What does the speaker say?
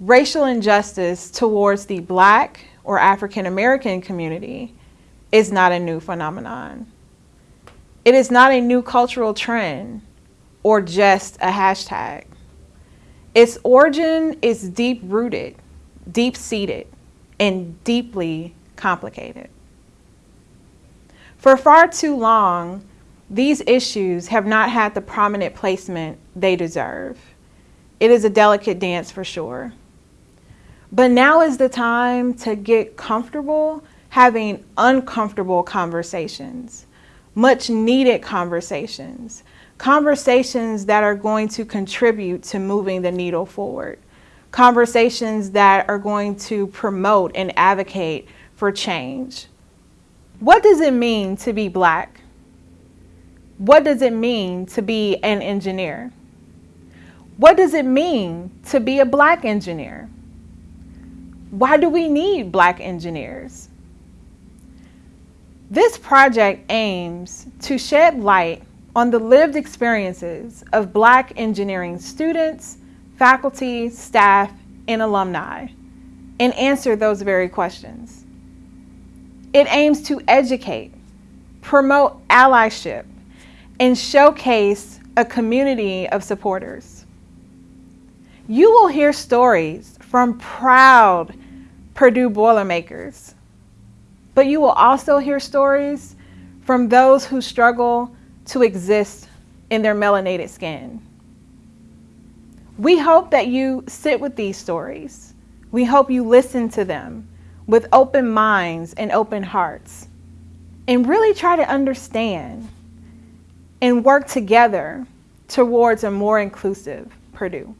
racial injustice towards the black or African American community is not a new phenomenon. It is not a new cultural trend or just a hashtag. Its origin is deep rooted, deep seated, and deeply complicated. For far too long, these issues have not had the prominent placement they deserve. It is a delicate dance for sure. But now is the time to get comfortable having uncomfortable conversations, much needed conversations, conversations that are going to contribute to moving the needle forward, conversations that are going to promote and advocate for change. What does it mean to be black? What does it mean to be an engineer? What does it mean to be a black engineer? Why do we need black engineers? This project aims to shed light on the lived experiences of black engineering students, faculty, staff, and alumni, and answer those very questions. It aims to educate, promote allyship, and showcase a community of supporters. You will hear stories from proud Purdue Boilermakers, but you will also hear stories from those who struggle to exist in their melanated skin. We hope that you sit with these stories. We hope you listen to them with open minds and open hearts and really try to understand and work together towards a more inclusive Purdue.